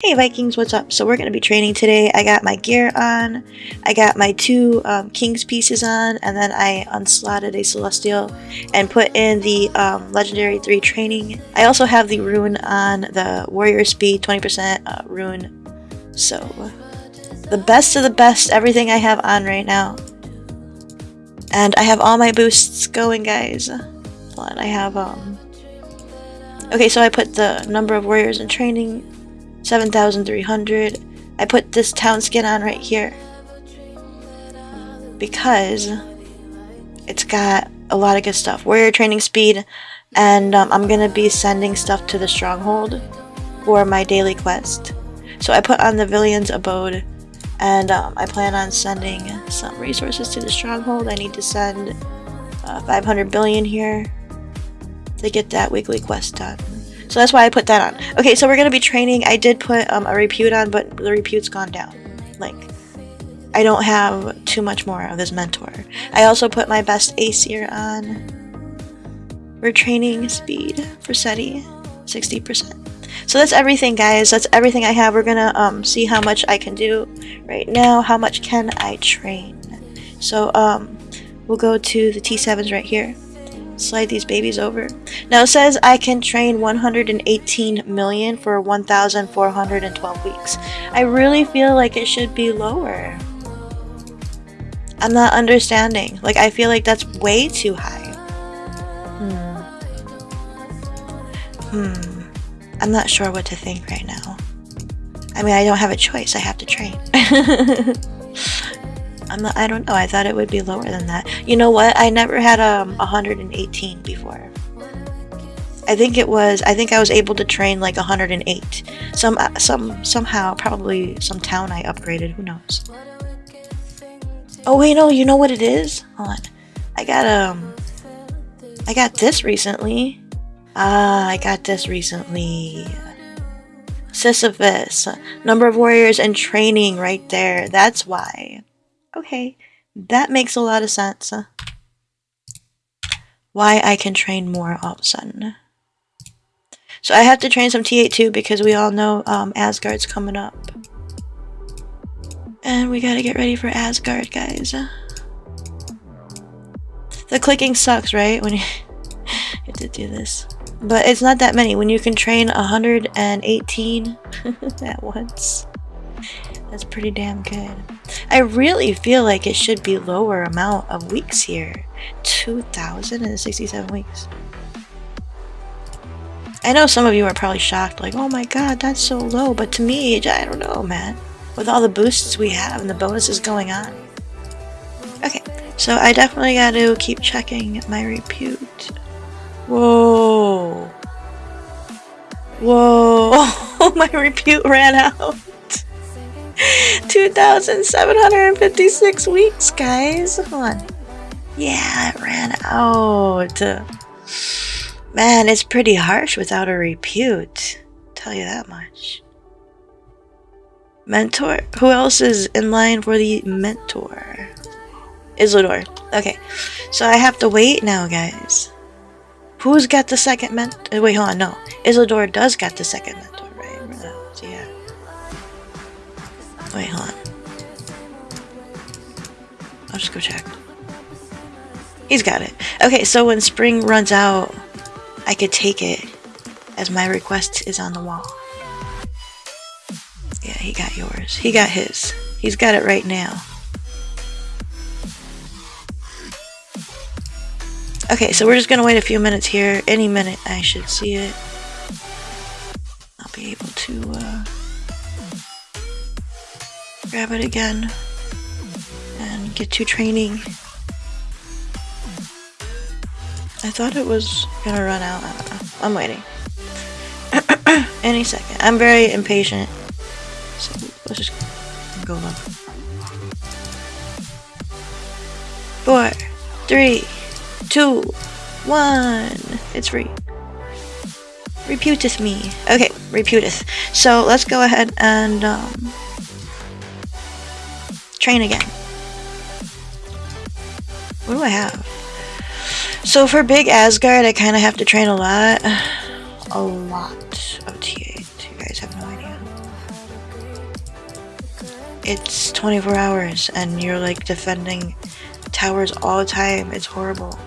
Hey Vikings, what's up? So we're going to be training today. I got my gear on, I got my two um, King's pieces on, and then I unslotted a Celestial and put in the um, Legendary 3 training. I also have the rune on the Warrior Speed 20% uh, rune. So, the best of the best, everything I have on right now. And I have all my boosts going, guys. Hold on, I have, um... Okay, so I put the number of warriors in training 7,300. I put this town skin on right here because it's got a lot of good stuff. Warrior training speed, and um, I'm going to be sending stuff to the stronghold for my daily quest. So I put on the Villion's Abode, and um, I plan on sending some resources to the stronghold. I need to send uh, 500 billion here to get that weekly quest done. That's why I put that on. Okay, so we're going to be training. I did put um, a repute on, but the repute's gone down. Like, I don't have too much more of this mentor. I also put my best Aesir on. We're training speed for SETI, 60%. So that's everything, guys. That's everything I have. We're gonna um, see how much I can do right now. How much can I train? So um, we'll go to the T7s right here slide these babies over. Now it says I can train 118 million for 1,412 weeks. I really feel like it should be lower. I'm not understanding. Like, I feel like that's way too high. Hmm. Hmm. I'm not sure what to think right now. I mean, I don't have a choice. I have to train. I'm I don't know. I thought it would be lower than that. You know what? I never had um 118 before. I think it was. I think I was able to train like 108. Some uh, some somehow probably some town I upgraded. Who knows? Oh wait, no. You know what it is? Hold on. I got um. I got this recently. Ah, I got this recently. Sisyphus, number of warriors and training right there. That's why. Okay, that makes a lot of sense. Why I can train more all of a sudden. So I have to train some T8 too because we all know um, Asgard's coming up. And we gotta get ready for Asgard, guys. The clicking sucks, right? When you have to do this. But it's not that many. When you can train 118 at once. That's pretty damn good. I really feel like it should be lower amount of weeks here. 2,067 weeks. I know some of you are probably shocked, like, oh my god, that's so low. But to me, I don't know, man. With all the boosts we have and the bonuses going on. Okay, so I definitely got to keep checking my repute. Whoa. Whoa. my repute ran out. 2,756 weeks, guys. Hold on. Yeah, it ran out. Man, it's pretty harsh without a repute. Tell you that much. Mentor? Who else is in line for the mentor? Isildur. Okay, so I have to wait now, guys. Who's got the second mentor? Uh, wait, hold on, no. Isildur does got the second mentor. Wait, hold on. I'll just go check. He's got it. Okay, so when spring runs out, I could take it as my request is on the wall. Yeah, he got yours. He got his. He's got it right now. Okay, so we're just gonna wait a few minutes here. Any minute I should see it. Grab it again and get to training. I thought it was gonna run out. I'm waiting. Any second. I'm very impatient. So let's just go look. Four, three, two, one. It's free. Reputeth me. Okay, reputeth. So let's go ahead and um, train again. What do I have? So for big Asgard, I kind of have to train a lot. A lot of T8. You guys have no idea. it's 24 hours and you're like defending towers all the time. It's horrible.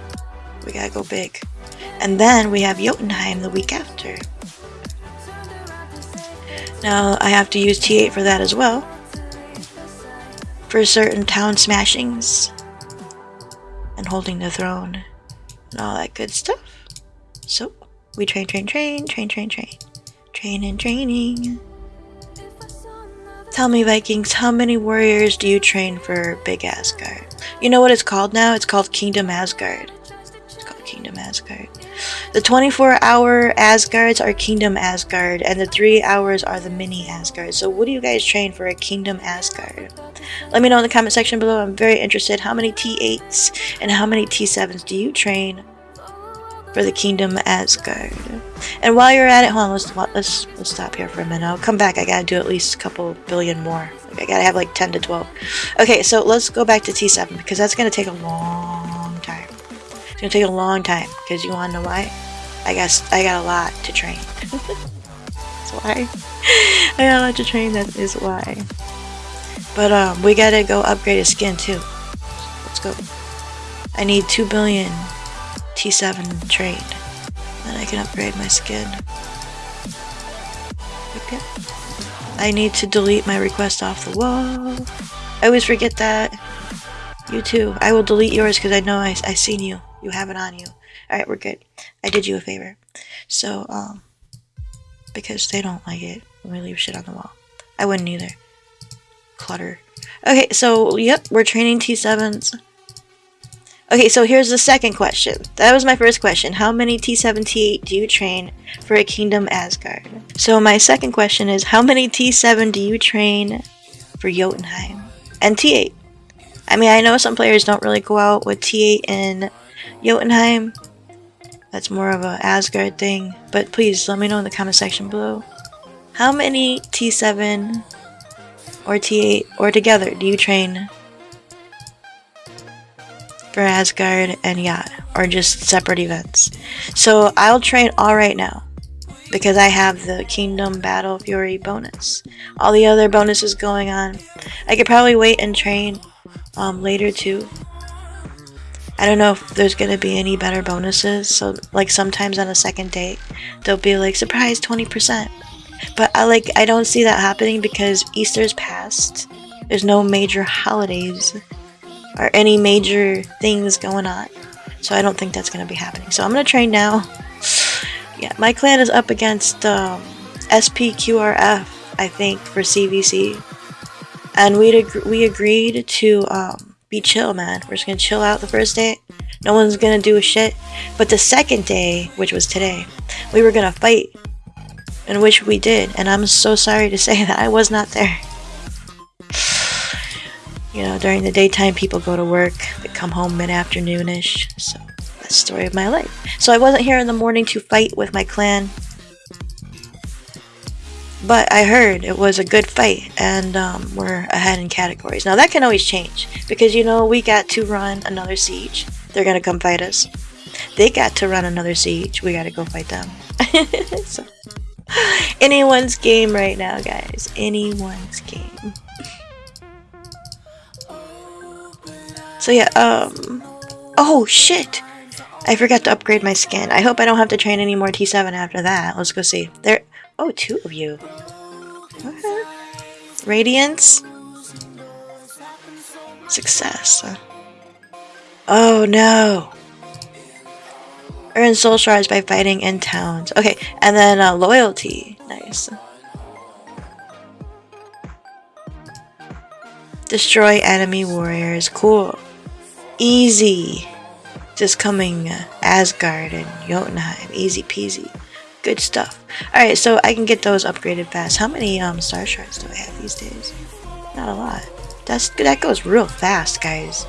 We gotta go big. And then we have Jotunheim the week after. Now I have to use T8 for that as well. For certain town smashings. And holding the throne. And all that good stuff. So, we train, train, train, train, train, train. Train and training. Tell me, Vikings, how many warriors do you train for Big Asgard? You know what it's called now? It's called Kingdom Asgard. It's called Kingdom Asgard. The 24 hour Asgards are Kingdom Asgard, and the 3 hours are the mini Asgard. So, what do you guys train for a Kingdom Asgard? Let me know in the comment section below. I'm very interested. How many T8s and how many T7s do you train for the Kingdom Asgard? And while you're at it, hold on, let's, let's, let's stop here for a minute. I'll come back. I gotta do at least a couple billion more. I gotta have like 10 to 12. Okay, so let's go back to T7 because that's gonna take a long time. It's gonna take a long time because you wanna know why? I guess I got a lot to train. that's why. I got a lot to train, that is why. But um, we gotta go upgrade a skin too. Let's go. I need 2 billion T7 trained. Then I can upgrade my skin. Okay. I need to delete my request off the wall. I always forget that. You too. I will delete yours because I know I, I seen you. You have it on you. Alright, we're good. I did you a favor. So, um, because they don't like it when we leave shit on the wall. I wouldn't either. Clutter. Okay, so, yep, we're training T7s. Okay, so here's the second question. That was my first question. How many T7, T8 do you train for a Kingdom Asgard? So my second question is, how many T7 do you train for Jotunheim? And T8. I mean, I know some players don't really go out with T8 and Jotunheim. That's more of a Asgard thing. But please, let me know in the comment section below. How many T7 or T8 or together do you train for Asgard and Yacht, or just separate events. So I'll train all right now because I have the Kingdom Battle Fury bonus. All the other bonuses going on. I could probably wait and train um, later too. I don't know if there's gonna be any better bonuses. So like sometimes on a second date, they'll be like surprise 20%. But I like I don't see that happening because Easter's past. There's no major holidays or any major things going on. So I don't think that's going to be happening. So I'm to train now. Yeah, my clan is up against um, SPQRF, I think, for CVC. And we ag we agreed to um, be chill, man. We're just to chill out the first day. No one's to do a shit. But the second day, which was today, we were to fight. And which we did. And I'm so sorry to say that I was not there. You know, during the daytime, people go to work, they come home mid-afternoonish, so that's the story of my life. So I wasn't here in the morning to fight with my clan, but I heard it was a good fight, and um, we're ahead in categories. Now that can always change, because you know, we got to run another siege. They're gonna come fight us. They got to run another siege, we gotta go fight them. so, anyone's game right now, guys. Anyone's game. So yeah, um... Oh, shit! I forgot to upgrade my skin. I hope I don't have to train any more T7 after that. Let's go see. There... Oh, two of you. Okay. Radiance? Success. Oh, no! Earn soul shards by fighting in towns. Okay, and then uh, loyalty. Nice. Destroy enemy warriors. Cool. Easy. Just coming uh, Asgard and Jotunheim. Easy peasy. Good stuff. Alright, so I can get those upgraded fast. How many um, star shards do I have these days? Not a lot. That's That goes real fast, guys.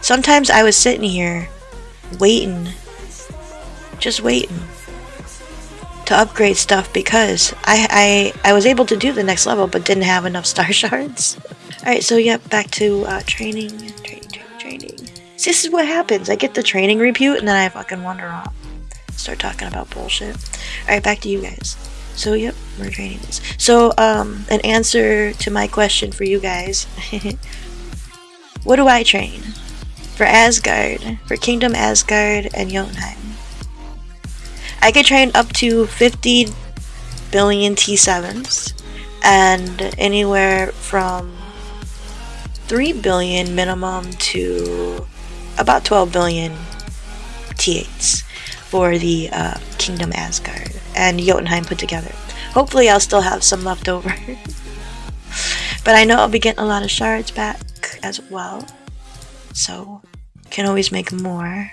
Sometimes I was sitting here waiting. Just waiting to upgrade stuff because I, I, I was able to do the next level but didn't have enough star shards. Alright, so yep, back to uh, training, training, training. This is what happens. I get the training repute and then I fucking wander off. Start talking about bullshit. Alright, back to you guys. So, yep, we're training this. So, um, an answer to my question for you guys. what do I train? For Asgard, for Kingdom Asgard and Jotunheim. I could train up to 50 billion T7s and anywhere from 3 billion minimum to about 12 billion T8s for the uh, Kingdom Asgard and Jotunheim put together. Hopefully I'll still have some left over. but I know I'll be getting a lot of shards back as well. So, can always make more.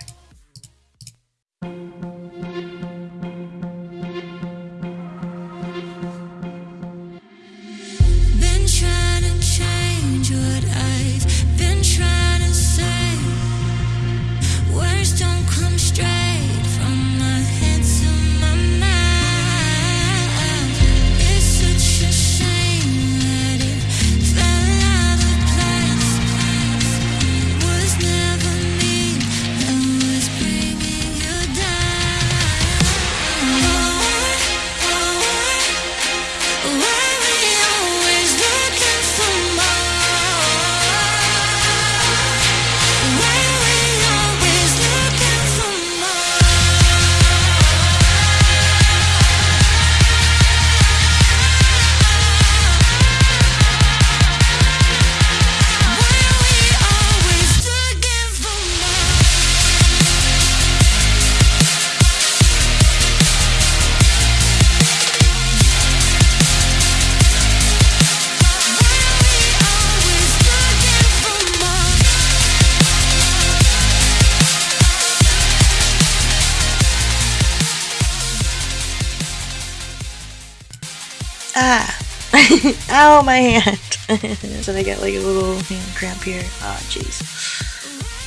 Ow, my hand! so I get like a little hand cramp here. Oh, jeez.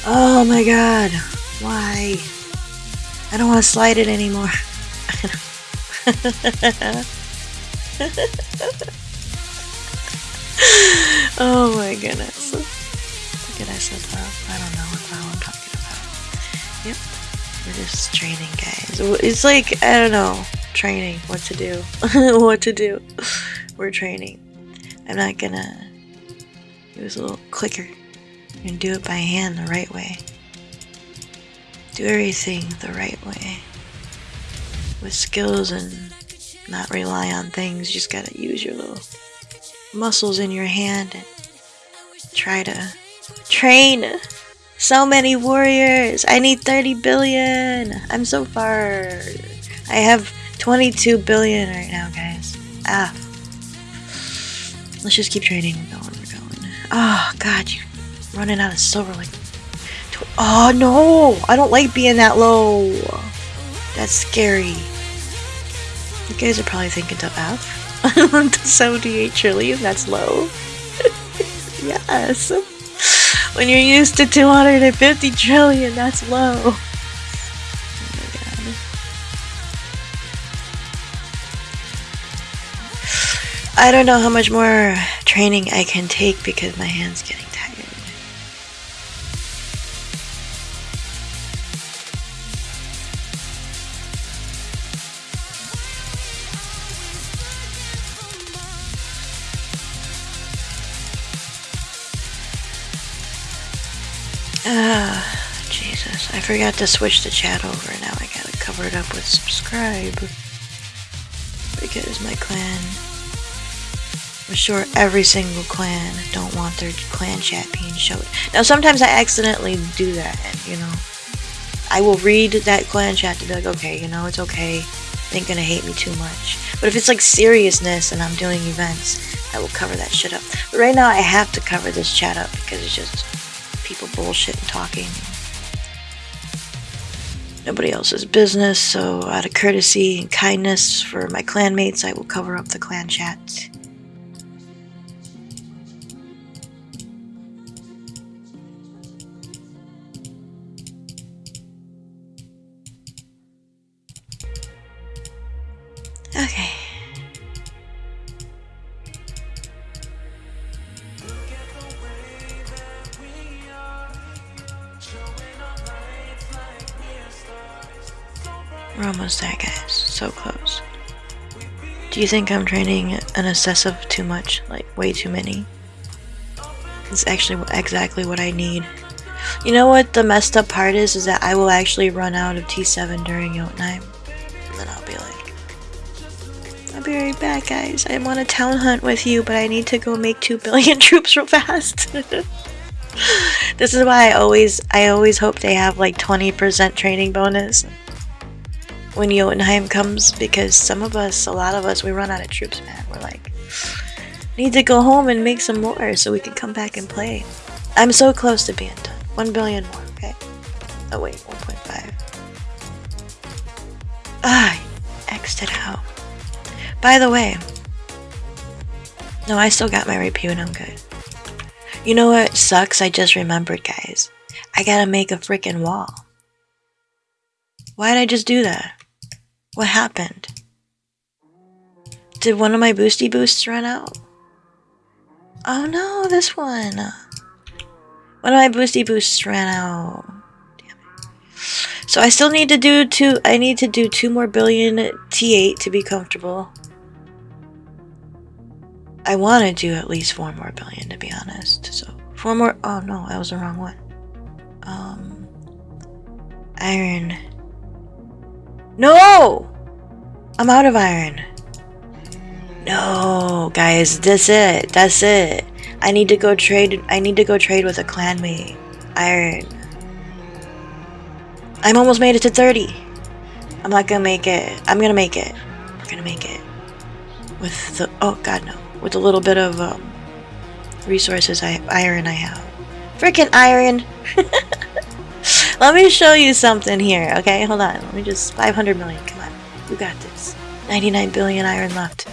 Oh my god. Why? I don't want to slide it anymore. oh my goodness. What did I set up? I don't know what the hell I'm talking about. Yep. We're just training, guys. It's like, I don't know, training, what to do. what to do. We're training. I'm not gonna use a little clicker and do it by hand the right way. Do everything the right way. With skills and not rely on things, you just gotta use your little muscles in your hand and try to train so many warriors. I need 30 billion. I'm so far. I have 22 billion right now, guys. Ah. Let's just keep trading. We're going, we're going. Oh, God, you're running out of silver like... Oh, no! I don't like being that low. That's scary. You guys are probably thinking to F. to 78 trillion, that's low. yes. When you're used to 250 trillion, that's low. I don't know how much more training I can take because my hand's getting tired. Ah, Jesus. I forgot to switch the chat over. Now I gotta cover it up with subscribe. Because my clan I'm sure every single clan don't want their clan chat being showed. Now sometimes I accidentally do that and you know I will read that clan chat to be like, okay, you know, it's okay. They ain't gonna hate me too much. But if it's like seriousness and I'm doing events, I will cover that shit up. But right now I have to cover this chat up because it's just people bullshit and talking. Nobody else's business, so out of courtesy and kindness for my clanmates, I will cover up the clan chat. Okay. We're almost there, guys. So close. Do you think I'm training an excessive too much? Like, way too many? It's actually exactly what I need. You know what the messed up part is? Is that I will actually run out of T7 during Jotunheim. And Back, guys. I'm on a town hunt with you, but I need to go make 2 billion troops real fast. this is why I always, I always hope they have like 20% training bonus when Jotunheim comes because some of us, a lot of us, we run out of troops, man. We're like, need to go home and make some more so we can come back and play. I'm so close to being done. 1 billion more, okay? Oh wait, 1.5. Ah. By the way, no, I still got my repute, I'm good. You know what sucks? I just remembered, guys. I gotta make a freaking wall. Why did I just do that? What happened? Did one of my boosty boosts run out? Oh no, this one. One of my boosty boosts ran out. So I still need to do two I need to do two more billion T8 to be comfortable. I want to do at least four more billion to be honest. So four more oh no, that was the wrong one. Um iron no! I'm out of iron. No, guys, that's it. That's it. I need to go trade. I need to go trade with a clanmate. Iron. I'm almost made it to 30. I'm not gonna make it. I'm gonna make it. I'm gonna make it. With the oh god no. With a little bit of um, resources I iron I have. Freaking iron. Let me show you something here, okay? Hold on. Let me just... 500 million. Come on. You got this. 99 billion iron left.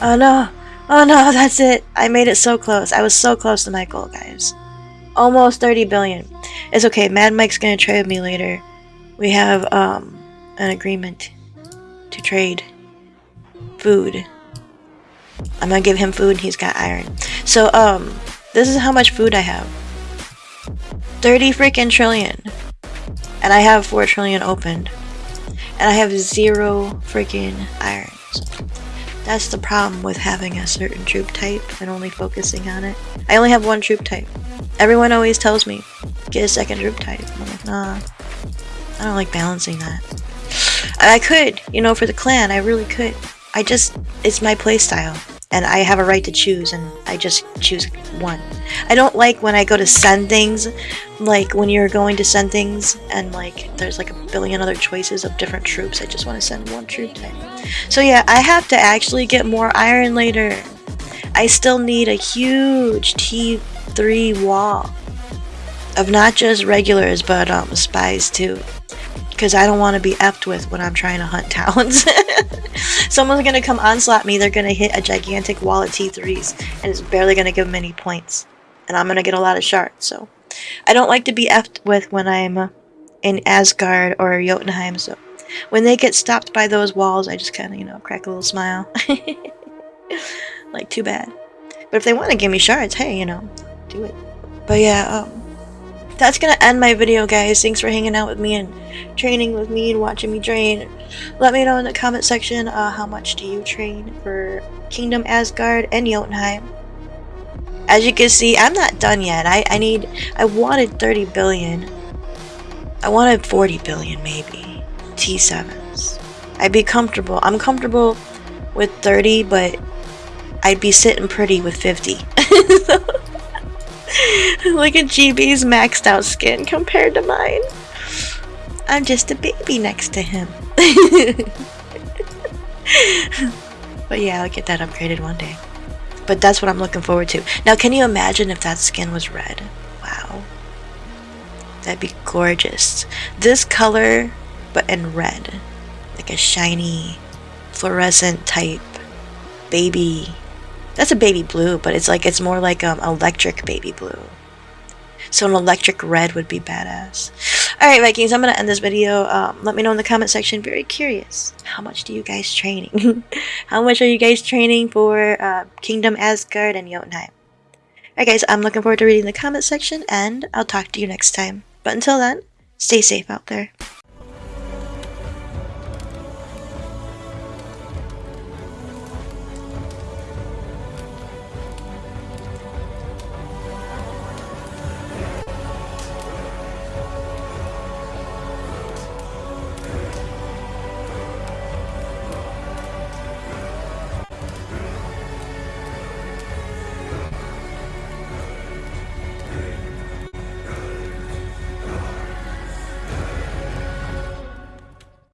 Oh no! Oh no, that's it! I made it so close. I was so close to my goal, guys. Almost 30 billion. It's okay. Mad Mike's gonna trade with me later. We have, um, an agreement to trade food. I'm gonna give him food and he's got iron. So, um, this is how much food I have. 30 freaking trillion. And I have 4 trillion opened. And I have zero freaking irons. That's the problem with having a certain troop type and only focusing on it. I only have one troop type. Everyone always tells me, get a second troop type. I'm like, nah. I don't like balancing that. I could, you know, for the clan, I really could. I just, it's my playstyle and I have a right to choose and I just choose one. I don't like when I go to send things, like when you're going to send things and like there's like a billion other choices of different troops. I just want to send one troop type. So yeah, I have to actually get more iron later. I still need a huge T3 wall of not just regulars but um, spies too because I don't want to be effed with when I'm trying to hunt talons. Someone's going to come onslaught me, they're going to hit a gigantic wall of T3s, and it's barely going to give them any points. And I'm going to get a lot of shards, so... I don't like to be effed with when I'm in Asgard or Jotunheim, so... When they get stopped by those walls, I just kind of, you know, crack a little smile. like, too bad. But if they want to give me shards, hey, you know, do it. But yeah, um, that's gonna end my video guys. Thanks for hanging out with me and training with me and watching me train. Let me know in the comment section uh, how much do you train for Kingdom Asgard and Jotunheim? As you can see I'm not done yet. I, I need I wanted 30 billion. I wanted 40 billion maybe. T7s I'd be comfortable. I'm comfortable with 30 but I'd be sitting pretty with 50 Look at GB's maxed out skin compared to mine. I'm just a baby next to him. but yeah, I'll get that upgraded one day. But that's what I'm looking forward to. Now, can you imagine if that skin was red? Wow. That'd be gorgeous. This color, but in red. Like a shiny, fluorescent type baby that's a baby blue, but it's like it's more like um electric baby blue. So an electric red would be badass. Alright, Vikings, I'm going to end this video. Um, let me know in the comment section. Very curious. How much do you guys training? How much are you guys training for uh, Kingdom Asgard and Jotunheim? Alright guys, I'm looking forward to reading the comment section, and I'll talk to you next time. But until then, stay safe out there.